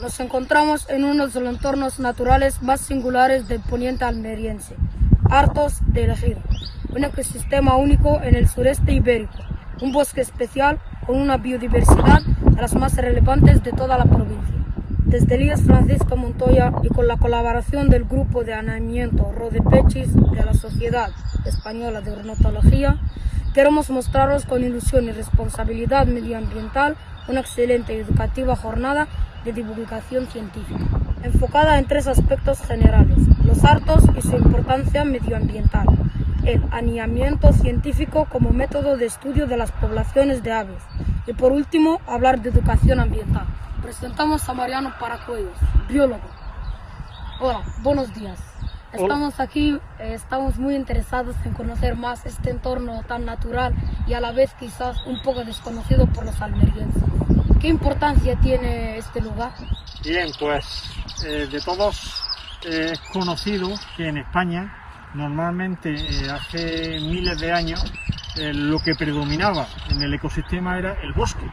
Nos encontramos en uno de los entornos naturales más singulares del poniente almeriense, hartos de elegir, un ecosistema único en el sureste ibérico, un bosque especial con una biodiversidad de las más relevantes de toda la provincia. Desde Elías Francisco Montoya y con la colaboración del Grupo de Anamiento Rodepechis de la Sociedad Española de Ornitología, queremos mostraros con ilusión y responsabilidad medioambiental una excelente y educativa jornada de divulgación científica, enfocada en tres aspectos generales, los hartos y su importancia medioambiental, el aniamiento científico como método de estudio de las poblaciones de aves y por último hablar de educación ambiental. Presentamos a Mariano Paracuellos, biólogo. Hola, buenos días. Estamos aquí, eh, estamos muy interesados en conocer más este entorno tan natural y a la vez quizás un poco desconocido por los almerienses. ¿Qué importancia tiene este lugar? Bien, pues eh, de todos eh, es conocido que en España normalmente hace miles de años lo que predominaba en el ecosistema era el bosque.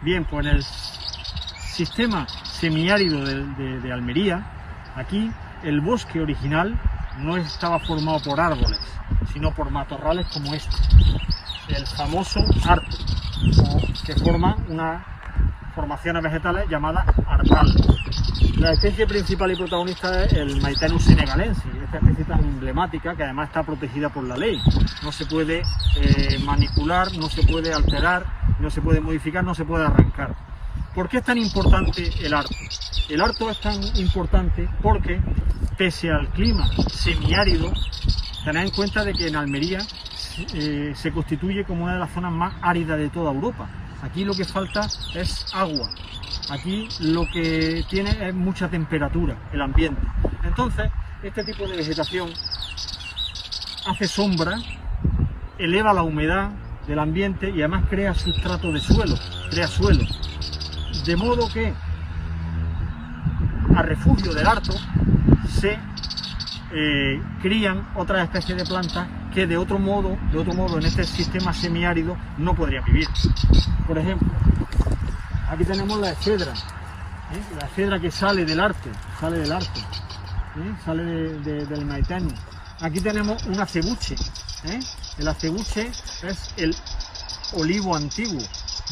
Bien, pues en el sistema semiárido de Almería, aquí el bosque original no estaba formado por árboles, sino por matorrales como este, el famoso arto, que forma una formaciones vegetales llamadas artales. La especie principal y protagonista es el Maitenus senegalensis, esta especie tan emblemática que además está protegida por la ley. No se puede eh, manipular, no se puede alterar, no se puede modificar, no se puede arrancar. ¿Por qué es tan importante el arto? El arto es tan importante porque, pese al clima semiárido, tened en cuenta de que en Almería eh, se constituye como una de las zonas más áridas de toda Europa. Aquí lo que falta es agua. Aquí lo que tiene es mucha temperatura, el ambiente. Entonces, este tipo de vegetación hace sombra, eleva la humedad del ambiente y además crea sustrato de suelo, crea suelo. De modo que a refugio del harto se eh, crían otras especies de plantas que de otro modo, de otro modo en este sistema semiárido no podrían vivir. Por ejemplo, aquí tenemos la efedra, ¿eh? la efedra que sale del arte, sale del arte, ¿eh? sale del maitano. Aquí tenemos un acebuche, el acebuche es el olivo antiguo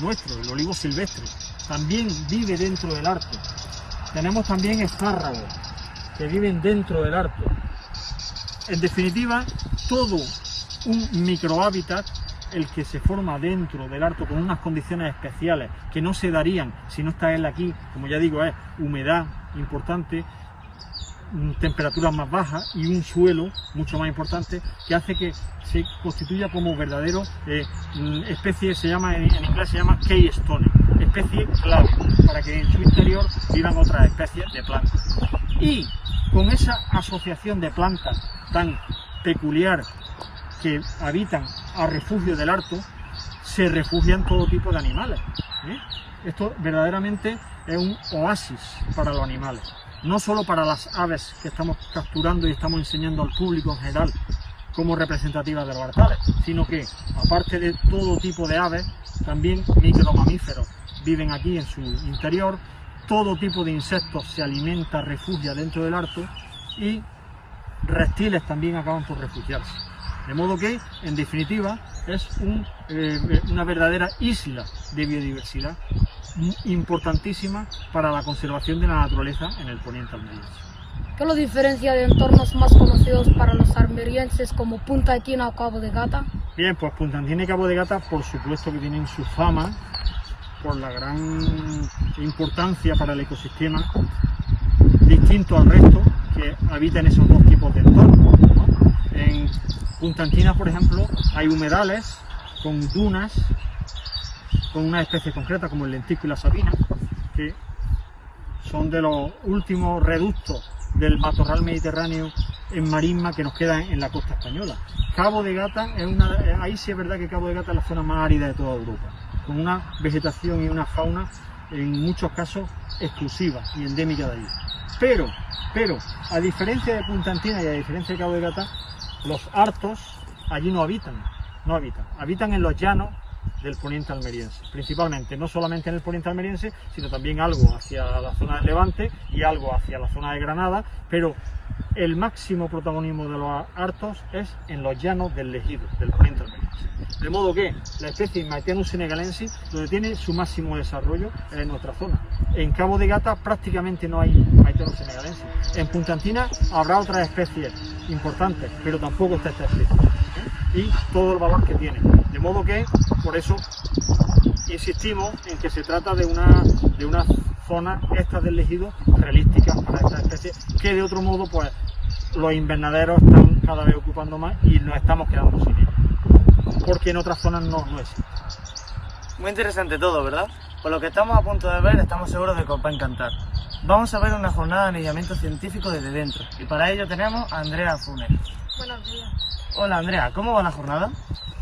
nuestro, el olivo silvestre también vive dentro del arco. Tenemos también espárragos que viven dentro del arco. En definitiva, todo un microhábitat el que se forma dentro del arco con unas condiciones especiales que no se darían si no está él aquí, como ya digo, es humedad importante, mm, temperaturas más bajas y un suelo mucho más importante que hace que se constituya como verdadero eh, mm, especie, se llama en, inglés se llama keystone, especie clave, para que en su interior vivan otras especies de plantas. Y con esa asociación de plantas tan peculiar que habitan a refugio del harto, se refugian todo tipo de animales. ¿eh? Esto verdaderamente es un oasis para los animales, no solo para las aves que estamos capturando y estamos enseñando al público en general como representativas de los hartales, sino que aparte de todo tipo de aves, también micromamíferos, viven aquí en su interior, todo tipo de insectos se alimenta, refugia dentro del harto y reptiles también acaban por refugiarse. De modo que, en definitiva, es eh, una verdadera isla de biodiversidad importantísima para la conservación de la naturaleza en el poniente almeriense. ¿Qué lo diferencia de entornos más conocidos para los almerienses como Punta Etina o Cabo de Gata? Bien, pues Punta Etina y Cabo de Gata, por supuesto que tienen su fama por la gran importancia para el ecosistema, distinto al resto que habita en esos dos tipos de entornos. En Punta Anquina, por ejemplo, hay humedales con dunas, con una especie concreta como el lentico y la sabina, que son de los últimos reductos del matorral mediterráneo en marisma que nos queda en la costa española. Cabo de Gata es una, ahí sí es verdad que Cabo de Gata es la zona más árida de toda Europa con una vegetación y una fauna en muchos casos exclusiva y endémica de allí. Pero, pero, a diferencia de Punta Antina y a diferencia de Cabo de Gata, los hartos allí no habitan, no habitan, habitan en los llanos del poniente almeriense, principalmente, no solamente en el poniente almeriense, sino también algo hacia la zona de Levante y algo hacia la zona de Granada, pero el máximo protagonismo de los artos es en los llanos del Legido, del poniente almeriense. De modo que la especie Maetianus senegalensis, donde tiene su máximo desarrollo, es en nuestra zona. En Cabo de Gata prácticamente no hay Maetianus senegalensis. En Punta Antina habrá otras especies importantes, pero tampoco está esta especie. ¿eh? Y todo el valor que tiene. De modo que, por eso, insistimos en que se trata de una, de una zona esta del ejido realística para esta especie, que de otro modo, pues, los invernaderos están cada vez ocupando más y nos estamos quedando sin ellos. Porque en otras zonas no, no existe. Muy interesante todo, ¿verdad? Por lo que estamos a punto de ver, estamos seguros de que os va a encantar. Vamos a ver una jornada de anillamiento científico desde dentro y para ello tenemos a Andrea Funes. Buenos días. Hola Andrea, ¿cómo va la jornada?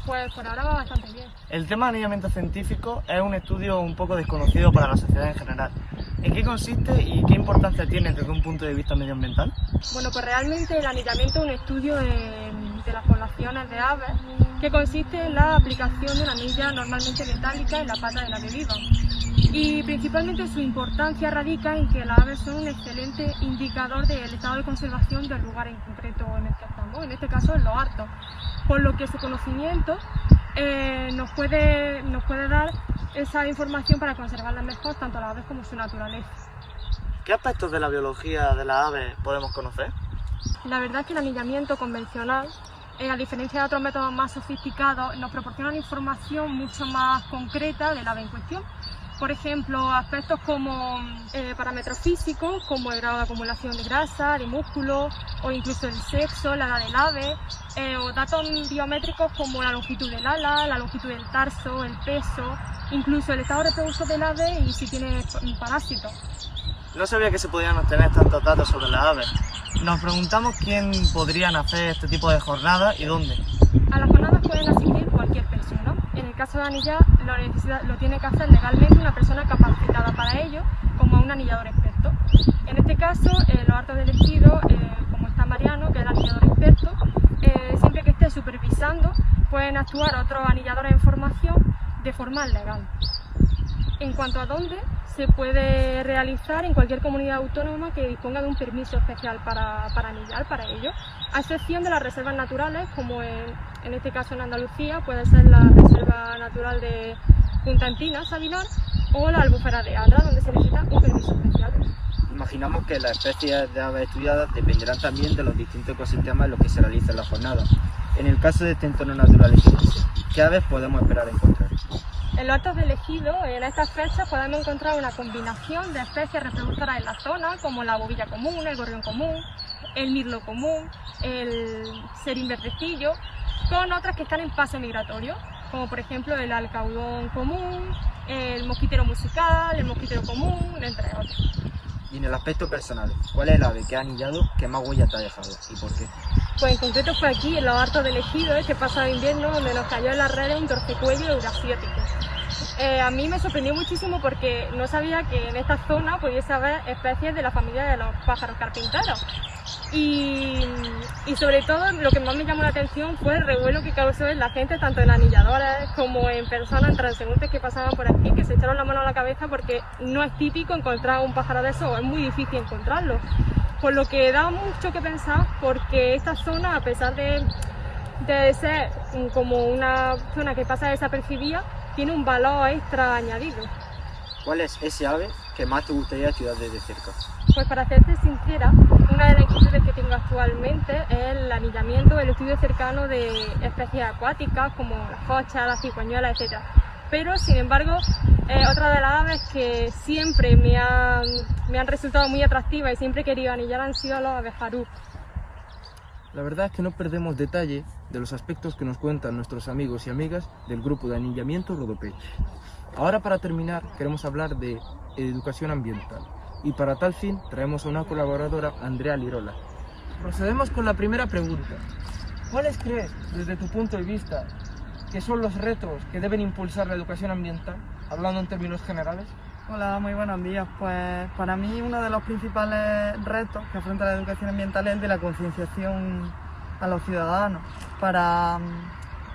Pues por ahora va bastante bien. El tema de anillamiento científico es un estudio un poco desconocido para la sociedad en general. ¿En qué consiste y qué importancia tiene desde un punto de vista medioambiental? Bueno, pues realmente el anillamiento es un estudio de, de las poblaciones de aves que consiste en la aplicación de una anilla normalmente metálica en la pata de la que vivan. Y principalmente su importancia radica en que las aves son un excelente indicador del estado de conservación del lugar en concreto en el que estamos, en este caso en los hartos, por lo que su conocimiento eh, nos, puede, nos puede dar esa información para conservarlas mejor, tanto las aves como su naturaleza. ¿Qué aspectos de la biología de las aves podemos conocer? La verdad es que el anillamiento convencional, a diferencia de otros métodos más sofisticados, nos proporciona información mucho más concreta del ave en cuestión. Por ejemplo, aspectos como eh, parámetros físicos, como el grado de acumulación de grasa, de músculo, o incluso el sexo, la edad del ave, eh, o datos biométricos como la longitud del ala, la longitud del tarso, el peso, incluso el estado reproductor del ave y si tiene parásitos. No sabía que se podían obtener tantos datos sobre las aves. Nos preguntamos quién podrían hacer este tipo de jornadas y dónde. A las jornadas pueden asistir cualquier persona. En el caso de anillar, lo, lo tiene que hacer legalmente una persona capacitada para ello, como un anillador experto. En este caso, eh, los hartos de elegido, eh, como está Mariano, que es el anillador experto, eh, siempre que esté supervisando, pueden actuar otros anilladores en formación de forma legal. En cuanto a dónde, se puede realizar en cualquier comunidad autónoma que disponga de un permiso especial para, para para ello, a excepción de las reservas naturales, como en, este caso en Andalucía puede ser la Reserva Natural de Punta Antina, Sabinar, o la Albufera de Adra, donde se necesita un permiso especial. Imaginamos que las especies de aves estudiadas dependerán también de los distintos ecosistemas en los que se realiza la jornada. En el caso de este entorno natural ¿qué aves podemos esperar encontrar? En los actos de elegido, en estas fechas podemos encontrar una combinación de especies reproductoras en la zona, como la bobilla común, el gorrión común, el mirlo común, el serín verdecillo, con otras que están en fase migratorio, como por ejemplo el alcaudón común, el mosquitero musical, el mosquitero común, entre otros. Y en el aspecto personal, ¿cuál es el ave que ha anillado que más huella te ha dejado y por qué? Pues en concreto fue aquí, en los hartos de elegido, este pasado invierno, donde nos cayó en las redes un torcecuello eurasiático. Eh, a mí me sorprendió muchísimo porque no sabía que en esta zona pudiese haber especies de la familia de los pájaros carpinteros. Y, sobre todo lo que más me llamó la atención fue el revuelo que causó en la gente, tanto en anilladores como en personas, transeúntes que pasaban por aquí, que se echaron la mano a la cabeza porque no es típico encontrar un pájaro de eso, es muy difícil encontrarlo. Por lo que da mucho que pensar porque esta zona, a pesar de, de ser como una zona que pasa desapercibida, tiene un valor extra añadido. ¿Cuál es ese ave que más te gustaría estudiar desde cerca? Pues para serte sincera, una de las inquietudes que tengo actualmente es el anillamiento, el estudio cercano de especies acuáticas como las cochas, las cigüeñuelas, etc. Pero, sin embargo, eh, otra de las aves que siempre me han, me han resultado muy atractivas y siempre he querido anillar han sido los abejarú. La verdad es que no perdemos detalle de los aspectos que nos cuentan nuestros amigos y amigas del grupo de anillamiento Rodopech. Ahora para terminar queremos hablar de educación ambiental y para tal fin traemos a una colaboradora, Andrea Lirola. Procedemos con la primera pregunta. ¿Cuáles crees, desde tu punto de vista, que son los retos que deben impulsar la educación ambiental, hablando en términos generales? Hola, muy buenos días. Pues para mí uno de los principales retos que afronta la educación ambiental es el de la concienciación a los ciudadanos para,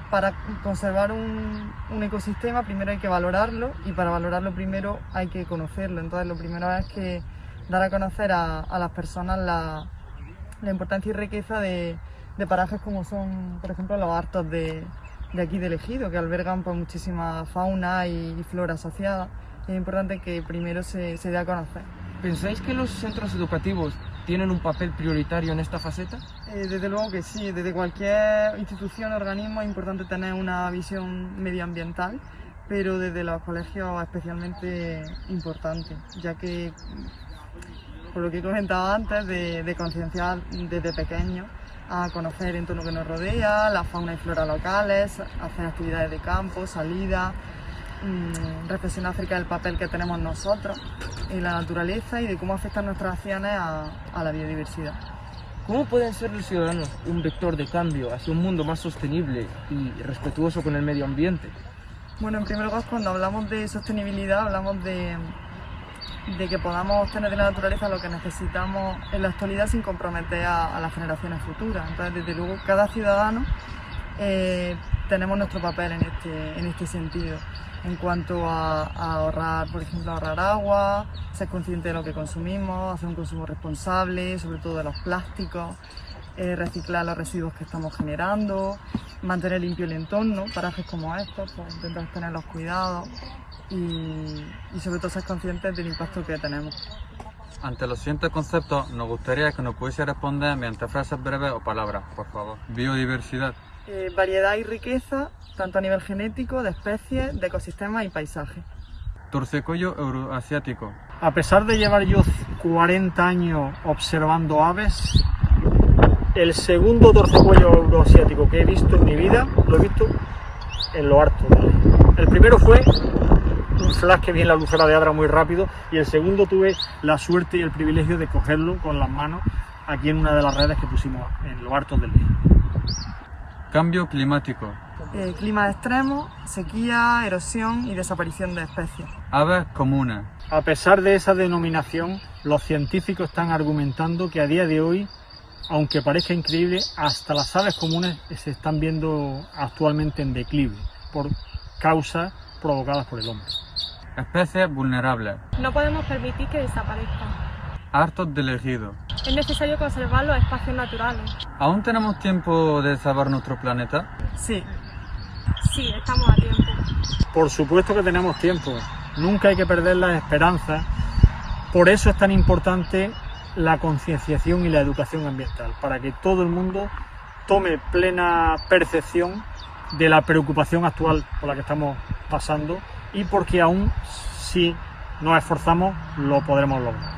para conservar un, un, ecosistema primero hay que valorarlo y para valorarlo primero hay que conocerlo. Entonces lo primero es que dar a conocer a, a las personas la, la, importancia y riqueza de, de, parajes como son, por ejemplo, los hartos de, de aquí del Ejido, que albergan pues, muchísima fauna y, flora asociada. Y es importante que primero se, se dé a conocer. ¿Pensáis que los centros educativos tienen un papel prioritario en esta faceta? Eh, desde luego que sí, desde cualquier institución o organismo es importante tener una visión medioambiental, pero desde los colegios especialmente importante, ya que, por lo que he comentado antes, de, de concienciar desde pequeños a conocer el entorno que nos rodea, la fauna y flora locales, hacer actividades de campo, salida, mmm, reflexionar acerca del papel que tenemos nosotros en la naturaleza y de cómo afectan nuestras acciones a, a la biodiversidad. ¿Cómo pueden ser los ciudadanos un vector de cambio hacia un mundo más sostenible y respetuoso con el medio ambiente? Bueno, en primer lugar, cuando hablamos de sostenibilidad, hablamos de, de que podamos tener de la naturaleza lo que necesitamos en la actualidad sin comprometer a, las generaciones futuras. Entonces, desde luego, cada ciudadano eh, tenemos nuestro papel en este, en este sentido en cuanto a, a, ahorrar, por ejemplo, ahorrar agua, ser consciente de lo que consumimos, hacer un consumo responsable, sobre todo de los plásticos, eh, reciclar los residuos que estamos generando, mantener limpio el entorno, parajes como estos, pues intentar tener los cuidados y, y sobre todo ser conscientes del impacto que tenemos. Ante los siguientes conceptos, nos gustaría que nos pudiese responder mediante frases breves o palabras, por favor. Biodiversidad. Eh, variedad y riqueza, tanto a nivel genético, de especies, de ecosistemas y paisaje. Torcecollo euroasiático. A pesar de llevar yo 40 años observando aves, el segundo torcecuello euroasiático que he visto en mi vida lo he visto en lo harto. El primero fue un flash que vi en la lucera de Adra muy rápido y el segundo tuve la suerte y el privilegio de cogerlo con las manos aquí en una de las redes que pusimos en lo harto del día. Cambio climático. Eh, clima extremo, sequía, erosión y desaparición de especies. Aves comunes. A pesar de esa denominación, los científicos están argumentando que a día de hoy, aunque parezca increíble, hasta las aves comunes se están viendo actualmente en declive por causas provocadas por el hombre. Especies vulnerables. No podemos permitir que desaparezcan. Hartos del ejido. Es necesario conservar los espacios naturales. ¿Aún tenemos tiempo de salvar nuestro planeta? Sí. Sí, estamos a tiempo. Por supuesto que tenemos tiempo. Nunca hay que perder la esperanza. Por eso es tan importante la concienciación y la educación ambiental, para que todo el mundo tome plena percepción de la preocupación actual por la que estamos pasando y porque aún si nos esforzamos lo podremos lograr.